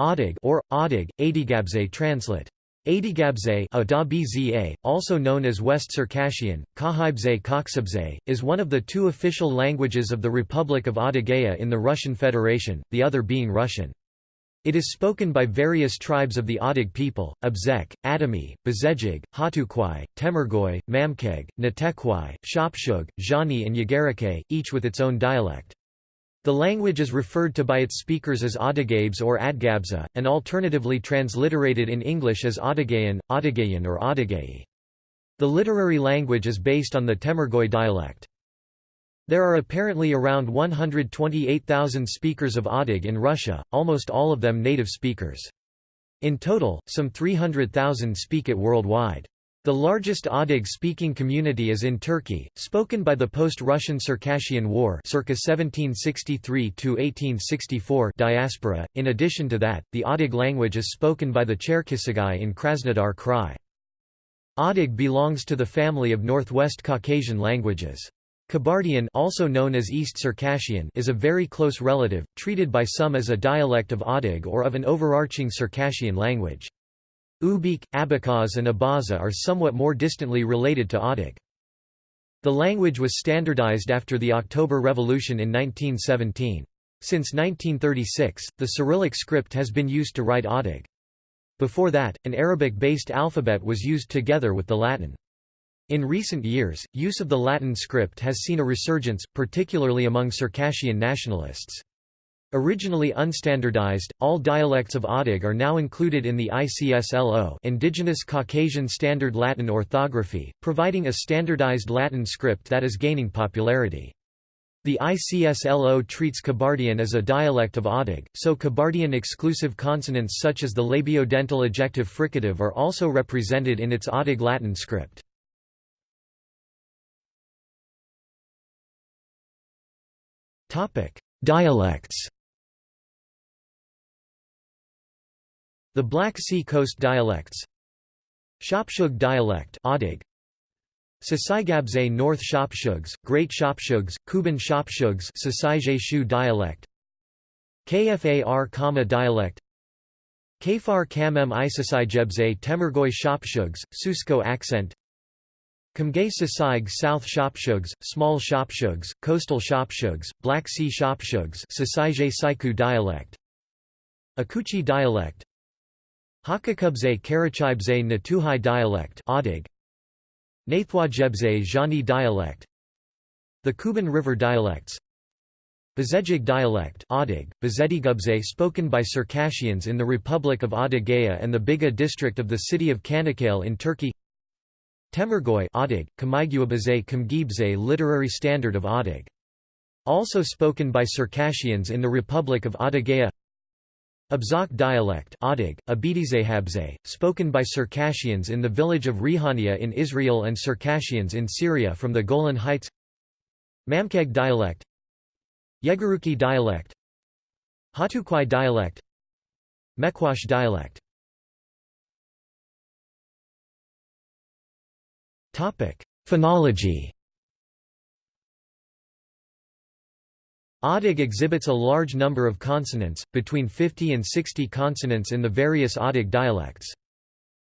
Adig or Adig, Adigabze translate. Adigabze also known as West Circassian, Kahibze Koksabze, is one of the two official languages of the Republic of Adygea in the Russian Federation, the other being Russian. It is spoken by various tribes of the Adig people, Abzek, Adami, Bezejig, Hatukwai, Temergoy, Mamkeg, Natekwai, Shopshug, Zhani and Yagarake, each with its own dialect. The language is referred to by its speakers as Adigabes or Adgabza, and alternatively transliterated in English as Adigayan, Adigayan or Adigayi. The literary language is based on the Temergoy dialect. There are apparently around 128,000 speakers of Adig in Russia, almost all of them native speakers. In total, some 300,000 speak it worldwide. The largest Adig-speaking community is in Turkey, spoken by the post-Russian Circassian War circa 1763–1864 diaspora. In addition to that, the Adig language is spoken by the Cherkessia in Krasnodar Krai. Adig belongs to the family of Northwest Caucasian languages. Kabardian also known as East Circassian is a very close relative, treated by some as a dialect of Adig or of an overarching Circassian language. Ubykh, Abkhaz and Abaza are somewhat more distantly related to Adig. The language was standardized after the October Revolution in 1917. Since 1936, the Cyrillic script has been used to write Adig. Before that, an Arabic-based alphabet was used together with the Latin. In recent years, use of the Latin script has seen a resurgence, particularly among Circassian nationalists. Originally unstandardized, all dialects of Adig are now included in the ICSLO Indigenous Caucasian Standard Latin Orthography, providing a standardized Latin script that is gaining popularity. The ICSLO treats Kabardian as a dialect of Adig, so Kabardian exclusive consonants such as the labiodental ejective fricative are also represented in its Adig Latin script. Dialects The Black Sea Coast dialects Shopshug dialect Sasaigabze North Shopshugs, Great Shopshugs, Kuban Shopshugs Shu dialect Kfar Kama dialect Kfar Kamem Isasaijebze Temergoy Shopshugs, Susko accent Kamgay Sasaig South Shopshugs, Small Shopshugs, Coastal Shopshugs, Black Sea Shopshugs Sasaije Saiku dialect Akuchi dialect Hakakubze Karachibze Natuhai dialect Adig Nathwajebze Zhani dialect. The Kuban River dialects. Bezejig dialect Bezedigubze spoken by Circassians in the Republic of Adygea and the Biga district of the city of Çanakkale in Turkey. Temergoy Adig, Kamaiguabaze Kamgibze literary standard of Adig. Also spoken by Circassians in the Republic of Adygea Abzak dialect Adig, spoken by Circassians in the village of Rihania in Israel and Circassians in Syria from the Golan Heights. Mamkeg dialect Yegaruki dialect Hatukwai dialect Mekwash dialect. Phonology Adig exhibits a large number of consonants, between 50 and 60 consonants in the various Adig dialects.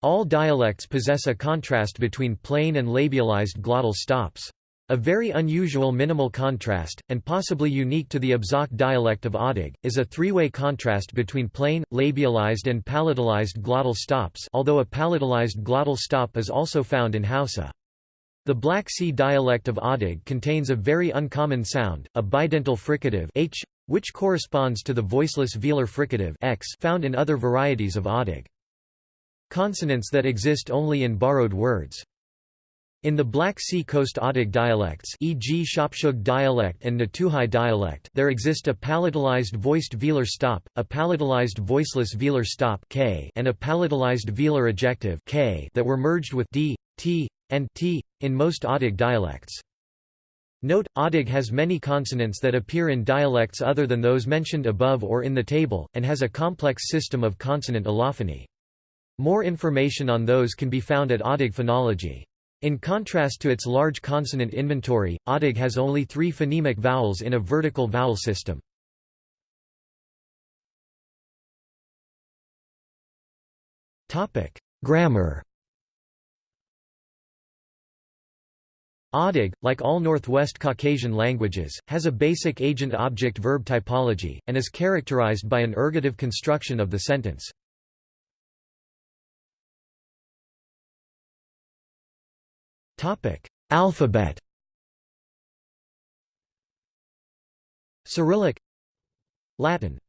All dialects possess a contrast between plain and labialized glottal stops. A very unusual minimal contrast, and possibly unique to the Abzak dialect of Adig, is a three-way contrast between plain, labialized and palatalized glottal stops although a palatalized glottal stop is also found in Hausa. The Black Sea dialect of Adig contains a very uncommon sound, a bidental fricative h, which corresponds to the voiceless velar fricative x found in other varieties of Adig. Consonants that exist only in borrowed words. In the Black Sea Coast Adig dialects e.g. Shopshug dialect and Natuhai dialect there exist a palatalized voiced velar stop, a palatalized voiceless velar stop k and a palatalized velar ejective k that were merged with d, t, and t in most Adig dialects. Note, Adig has many consonants that appear in dialects other than those mentioned above or in the table, and has a complex system of consonant allophony. More information on those can be found at Adig phonology. In contrast to its large consonant inventory, Adig has only three phonemic vowels in a vertical vowel system. Grammar Odig, like all Northwest Caucasian languages, has a basic agent-object-verb typology, and is characterized by an ergative construction of the sentence. Alphabet Cyrillic Latin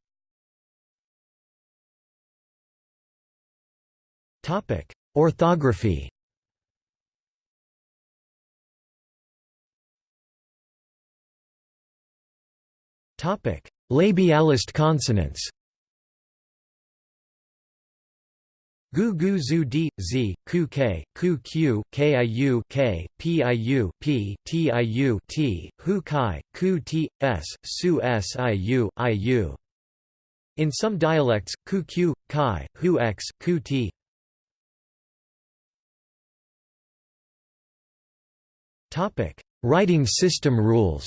Orthography Labialized consonants. Gu gu zu d z ku k ku q kiu k piu p tiu t hu kai ku t s su siu iu. In some dialects, ku q kai hu x ku t. Topic: Writing system rules.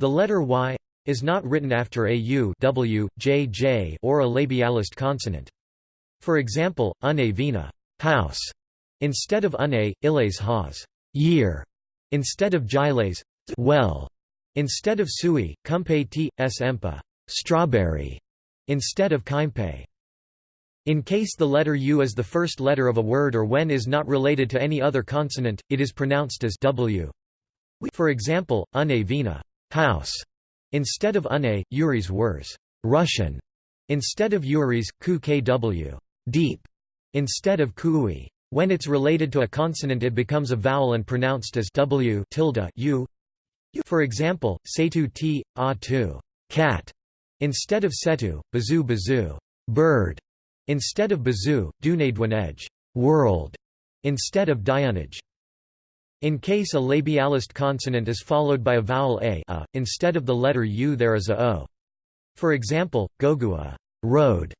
The letter y is not written after a u w, j, j or a labialized consonant. For example, une vina house, instead of une, illes has year, instead of giles well, instead of sui, cumpe t, s empa strawberry, instead of kimpe. In case the letter u is the first letter of a word or when is not related to any other consonant, it is pronounced as w. For example, une vina house instead of une, Yuris wers Russian instead of Yuris, ku kw deep instead of kui. When it's related to a consonant it becomes a vowel and pronounced as w tilde u. For example, setu t, a tu cat instead of setu, bazu bazu bird instead of bazu, dunedwanedge world instead of diunage. In case a labialized consonant is followed by a vowel a, a instead of the letter u there is a o. For example, gogua road,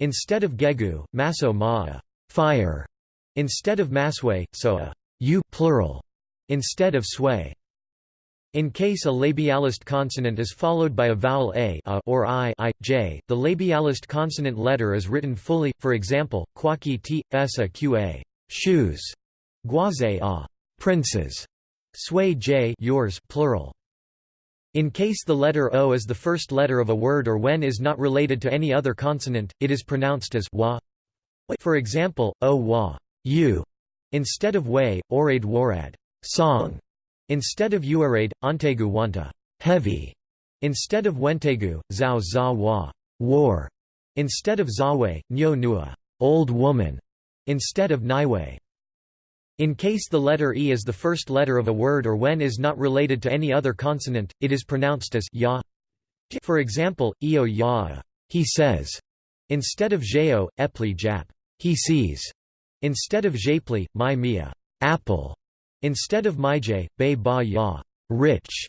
instead of gegu, maso maa fire, instead of maswe, so a u plural, instead of sway. In case a labialized consonant is followed by a vowel a, a or i, i, j, the labialized consonant letter is written fully, for example, kwaki t, esa qa shoes, guaze a princes, sway j yours plural. In case the letter o is the first letter of a word or when is not related to any other consonant, it is pronounced as wa. For example, o wa you, instead of way, orade warad song, instead of uarade, antegu wanta heavy, instead of wentegu, zao za wa war, instead of zawe, nyo nua old woman, instead of niwe in case the letter e is the first letter of a word or when is not related to any other consonant, it is pronounced as ya. For example, eo ya, he says, instead of jeo, epli jap, he sees, instead of japli, my mia, apple, instead of myj, bay ba ya, rich,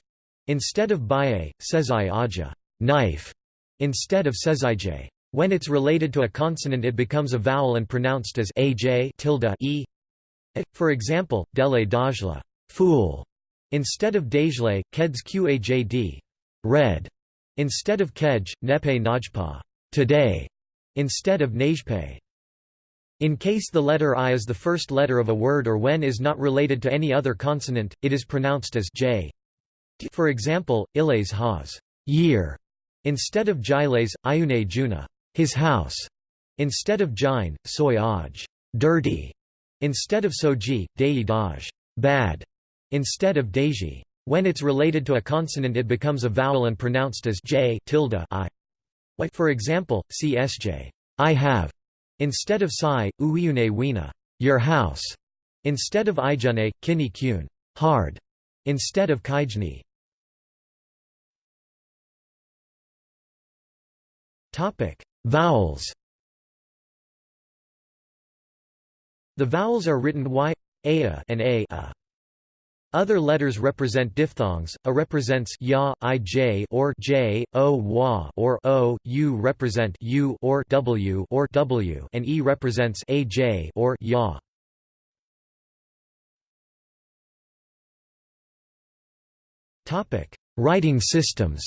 instead of baye, sezai aja, knife, instead of sezij. When it's related to a consonant it becomes a vowel and pronounced as aj tilde e for example, dele dajla fool, instead of dajle, keds qajd red, instead of kej, nepe najpa today, instead of nejpe. In case the letter i is the first letter of a word or when is not related to any other consonant, it is pronounced as j. For example, iles has year, instead of giles, iune juna his house, instead of jine, soy aj dirty, Instead of soji, dei daj bad, instead of deji. When it's related to a consonant it becomes a vowel and pronounced as j tilde i. For example, csj I have, instead of sai, uiune wina your house, instead of ijune, kini kyun hard, instead of kaijni. Vowels. The vowels are written y, a and a, a. Other letters represent diphthongs. A represents ya, ij or j, o wa or o, u represent u or w or w, and e represents aj or ya. Topic: Writing systems.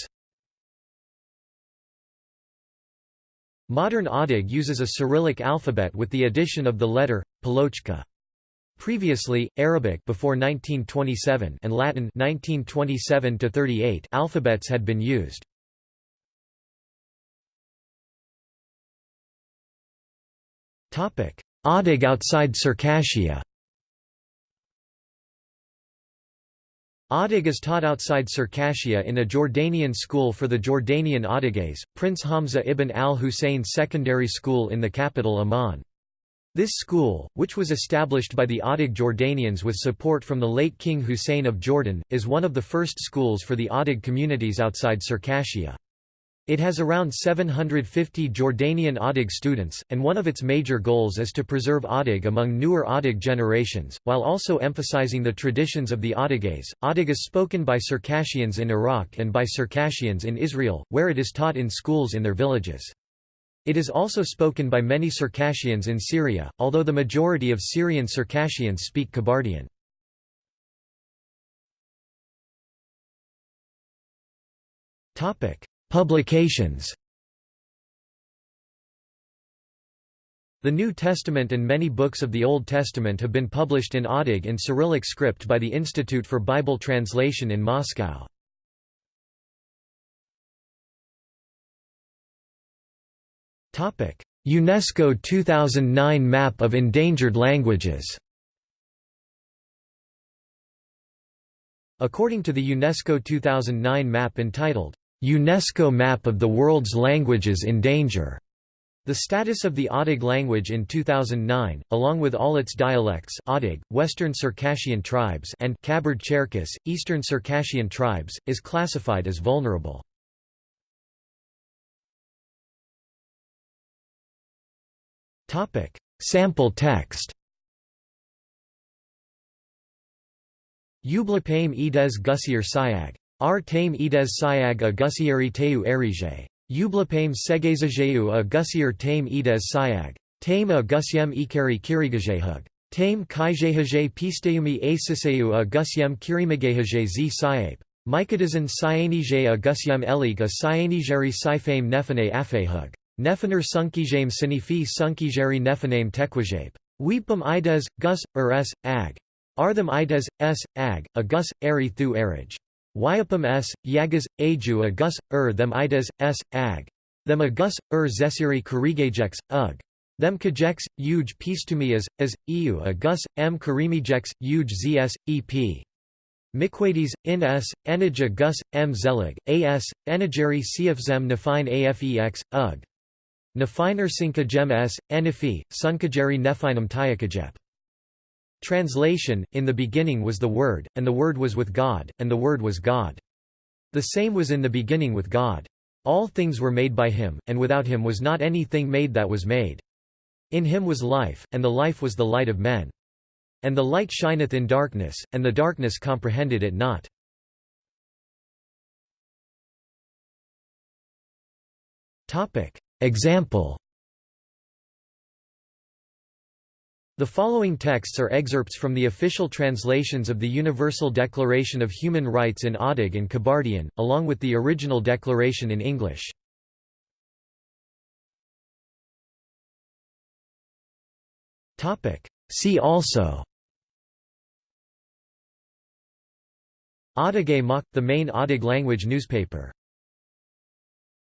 Modern Odig uses a Cyrillic alphabet with the addition of the letter, Palochka. Previously, Arabic before 1927 and Latin 1927 to 38 alphabets had been used. Topic: Odig outside Circassia. Odig is taught outside Circassia in a Jordanian school for the Jordanian Odiges, Prince Hamza ibn al-Hussein Secondary School in the capital Amman. This school, which was established by the Adig Jordanians with support from the late King Hussein of Jordan, is one of the first schools for the Adig communities outside Circassia. It has around 750 Jordanian Odig students, and one of its major goals is to preserve Odig among newer Odig generations, while also emphasizing the traditions of the Odiges. Odig is spoken by Circassians in Iraq and by Circassians in Israel, where it is taught in schools in their villages. It is also spoken by many Circassians in Syria, although the majority of Syrian Circassians speak Kabardian. Topic: Publications The New Testament and many books of the Old Testament have been published in Odig in Cyrillic script by the Institute for Bible Translation in Moscow. UNESCO 2009 Map of Endangered Languages According to the UNESCO 2009 map entitled, UNESCO map of the world's languages in danger. The status of the Odig language in 2009, along with all its dialects Odig, Western Circassian tribes and Kabard-Cherkess, Eastern Circassian tribes, is classified as vulnerable. Sample text Ublapame ides gusier siag R tame ides siag a gusieri teu erige. Ublapame segazajeu a gusier tame ides siag. Tame a gusiem ikari kirigajehug. Tame kaijehage pisteumi a siseu a gusiem kirimagehage z siape. Mycadizan cyanige a gusiem elig a cyanigeri sifame nefane afehug. Nefaner sunkijame sinifi sunkijeri nefaname tequajape. Weepum ides, gus, s, ag. Artham ides, s, ag, a gus, eri thu erige. Wyapum s, yagas, aju a gus, ur them ides, s, ag. Them Agus, gus, ur zesiri karigejex, ug. Them kajex, uj pistumias, as, as eu Agus, gus, m karimijex, uj zs, ep. Miquades, in s, enij a gus, m zelig, as, enigeri cfzem nefine afex, ug. Nefiner sinkajem s, enifi, sunkajeri nefinum tiakajep. Translation, In the beginning was the Word, and the Word was with God, and the Word was God. The same was in the beginning with God. All things were made by him, and without him was not anything made that was made. In him was life, and the life was the light of men. And the light shineth in darkness, and the darkness comprehended it not. Example The following texts are excerpts from the official translations of the Universal Declaration of Human Rights in Odig and Kabardian, along with the original declaration in English. See also. Odig Mok, the main Odig language newspaper